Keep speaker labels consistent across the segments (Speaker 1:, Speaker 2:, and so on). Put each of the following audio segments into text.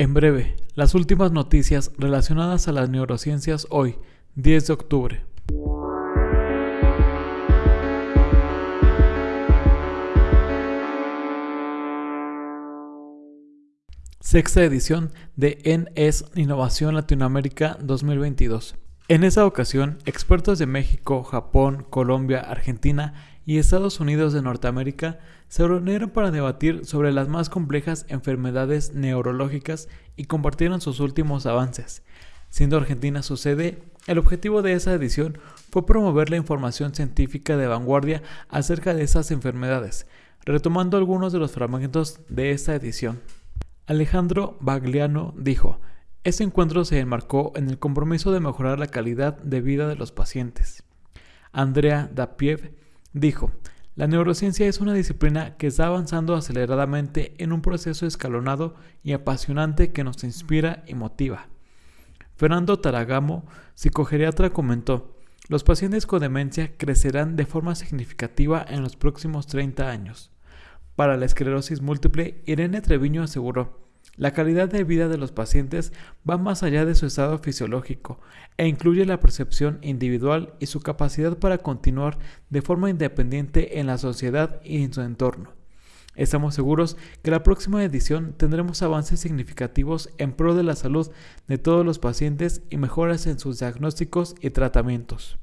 Speaker 1: En breve, las últimas noticias relacionadas a las neurociencias hoy, 10 de octubre. Sexta edición de NS Innovación Latinoamérica 2022. En esa ocasión, expertos de México, Japón, Colombia, Argentina y Estados Unidos de Norteamérica se reunieron para debatir sobre las más complejas enfermedades neurológicas y compartieron sus últimos avances. Siendo Argentina su sede, el objetivo de esa edición fue promover la información científica de vanguardia acerca de esas enfermedades, retomando algunos de los fragmentos de esta edición. Alejandro Bagliano dijo, este encuentro se enmarcó en el compromiso de mejorar la calidad de vida de los pacientes. Andrea Dapiev Dijo, la neurociencia es una disciplina que está avanzando aceleradamente en un proceso escalonado y apasionante que nos inspira y motiva. Fernando Taragamo, psicogeriatra, comentó, los pacientes con demencia crecerán de forma significativa en los próximos 30 años. Para la esclerosis múltiple, Irene Treviño aseguró, la calidad de vida de los pacientes va más allá de su estado fisiológico e incluye la percepción individual y su capacidad para continuar de forma independiente en la sociedad y en su entorno. Estamos seguros que la próxima edición tendremos avances significativos en pro de la salud de todos los pacientes y mejoras en sus diagnósticos y tratamientos.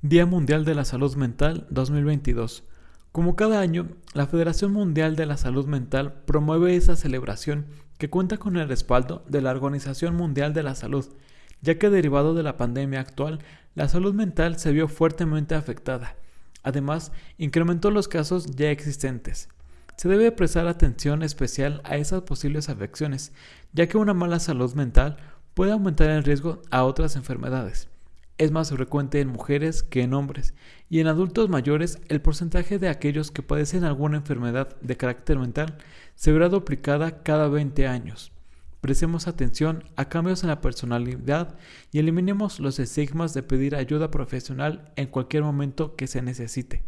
Speaker 1: Día Mundial de la Salud Mental 2022 como cada año, la Federación Mundial de la Salud Mental promueve esa celebración que cuenta con el respaldo de la Organización Mundial de la Salud, ya que derivado de la pandemia actual, la salud mental se vio fuertemente afectada. Además, incrementó los casos ya existentes. Se debe prestar atención especial a esas posibles afecciones, ya que una mala salud mental puede aumentar el riesgo a otras enfermedades es más frecuente en mujeres que en hombres, y en adultos mayores el porcentaje de aquellos que padecen alguna enfermedad de carácter mental se verá duplicada cada 20 años. Prestemos atención a cambios en la personalidad y eliminemos los estigmas de pedir ayuda profesional en cualquier momento que se necesite.